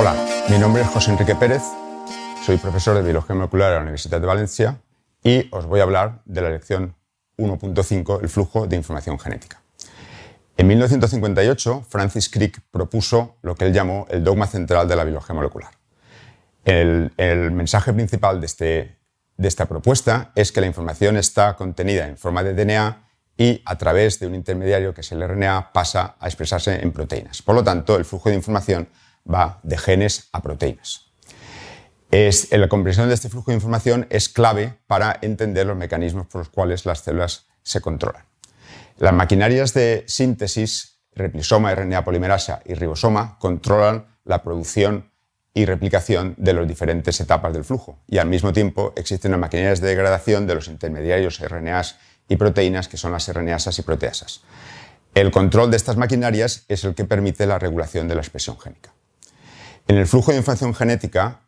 Hola, mi nombre es José Enrique Pérez, soy profesor de Biología Molecular de la Universidad de Valencia y os voy a hablar de la lección 1.5, el flujo de información genética. En 1958, Francis Crick propuso lo que él llamó el dogma central de la biología molecular. El, mensaje principal de, este, de esta propuesta es que la información está contenida en forma de DNA y a través de un intermediario que es el RNA pasa a expresarse en proteínas. Por lo tanto, el flujo de información va de genes a proteínas. Es, la comprensión de este flujo de información es clave para entender los mecanismos por los cuales las células se controlan. Las maquinarias de síntesis, replisoma, RNA polimerasa y ribosoma, controlan la producción y replicación de las diferentes etapas del flujo y al mismo tiempo existen las maquinarias de degradación de los intermediarios RNAs y proteínas que son las RNasas y proteasas. El control de estas maquinarias es el que permite la regulación de la expresión génica. En el flujo de información genética,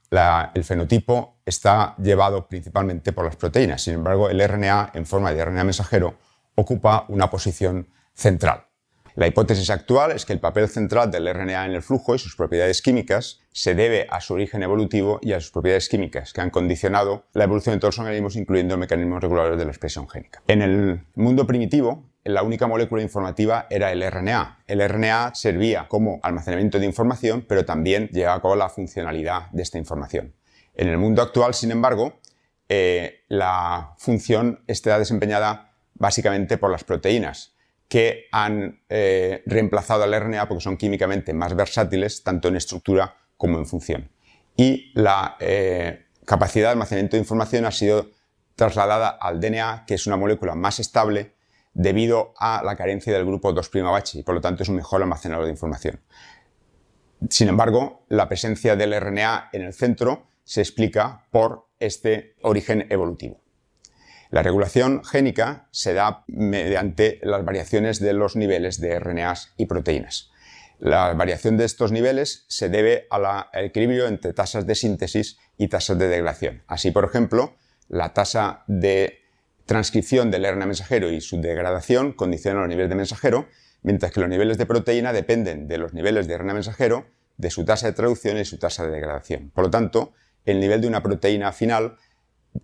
el fenotipo está llevado principalmente por las proteínas. Sin embargo, el RNA, en forma de RNA mensajero, ocupa una posición central. La hipótesis actual es que el papel central del RNA en el flujo y sus propiedades químicas se debe a su origen evolutivo y a sus propiedades químicas, que han condicionado la evolución de todos los organismos, incluyendo mecanismos reguladores de la expresión génica. En el mundo primitivo, la única molécula informativa era el RNA. El RNA servía como almacenamiento de información, pero también llevaba a cabo la funcionalidad de esta información. En el mundo actual, sin embargo, eh, la función está desempeñada básicamente por las proteínas, que han eh, reemplazado al RNA porque son químicamente más versátiles, tanto en estructura como en función. Y la eh, capacidad de almacenamiento de información ha sido trasladada al DNA, que es una molécula más estable, debido a la carencia del grupo 2' y por lo tanto es un mejor almacenador de información. Sin embargo, la presencia del RNA en el centro se explica por este origen evolutivo. La regulación génica se da mediante las variaciones de los niveles de RNAs y proteínas. La variación de estos niveles se debe al equilibrio entre tasas de síntesis y tasas de degradación. Así, por ejemplo, la tasa de transcripción del RNA mensajero y su degradación condicionan los niveles de mensajero, mientras que los niveles de proteína dependen de los niveles de RNA mensajero, de su tasa de traducción y su tasa de degradación. Por lo tanto, el nivel de una proteína final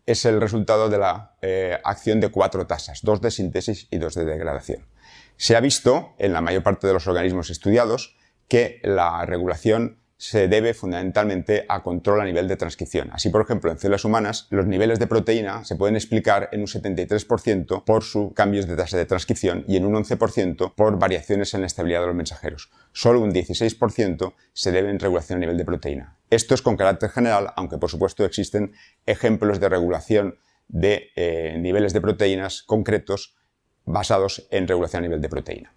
es el resultado de la eh, acción de cuatro tasas, dos de síntesis y dos de degradación. Se ha visto en la mayor parte de los organismos estudiados que la regulación se debe fundamentalmente a control a nivel de transcripción. Así, por ejemplo, en células humanas, los niveles de proteína se pueden explicar en un 73% por sus cambios de tasa de transcripción y en un 11% por variaciones en la estabilidad de los mensajeros. Solo un 16% se debe en regulación a nivel de proteína. Esto es con carácter general, aunque por supuesto existen ejemplos de regulación de eh, niveles de proteínas concretos basados en regulación a nivel de proteína.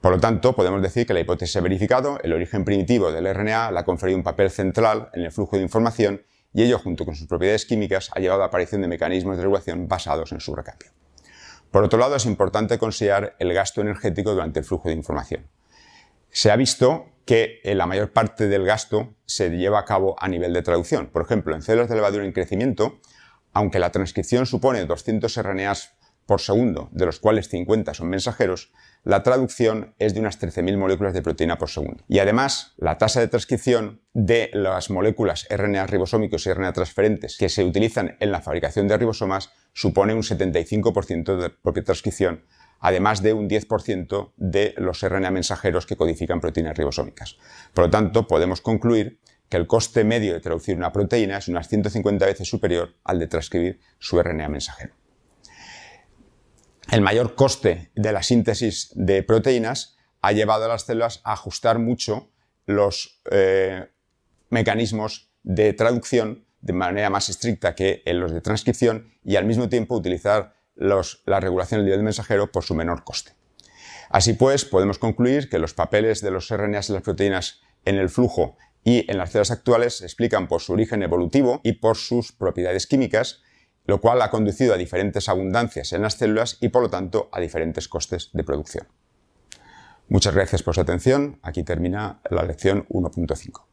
Por lo tanto, podemos decir que la hipótesis ha verificado, el origen primitivo del RNA le ha conferido un papel central en el flujo de información y ello, junto con sus propiedades químicas, ha llevado a la aparición de mecanismos de regulación basados en su recambio. Por otro lado, es importante considerar el gasto energético durante el flujo de información. Se ha visto que la mayor parte del gasto se lleva a cabo a nivel de traducción. Por ejemplo, en células de levadura en crecimiento, aunque la transcripción supone 200 RNAs por segundo, de los cuales 50 son mensajeros, la traducción es de unas 13.000 moléculas de proteína por segundo. Y además, la tasa de transcripción de las moléculas RNA ribosómicos y RNA transferentes que se utilizan en la fabricación de ribosomas supone un 75% de propia transcripción, además de un 10% de los RNA mensajeros que codifican proteínas ribosómicas. Por lo tanto, podemos concluir que el coste medio de traducir una proteína es unas 150 veces superior al de transcribir su RNA mensajero el mayor coste de la síntesis de proteínas ha llevado a las células a ajustar mucho los eh, mecanismos de traducción de manera más estricta que en los de transcripción y al mismo tiempo utilizar la regulación del nivel de mensajero por su menor coste. Así pues, podemos concluir que los papeles de los RNAs y las proteínas en el flujo y en las células actuales se explican por su origen evolutivo y por sus propiedades químicas lo cual ha conducido a diferentes abundancias en las células y por lo tanto a diferentes costes de producción. Muchas gracias por su atención. Aquí termina la lección 1.5.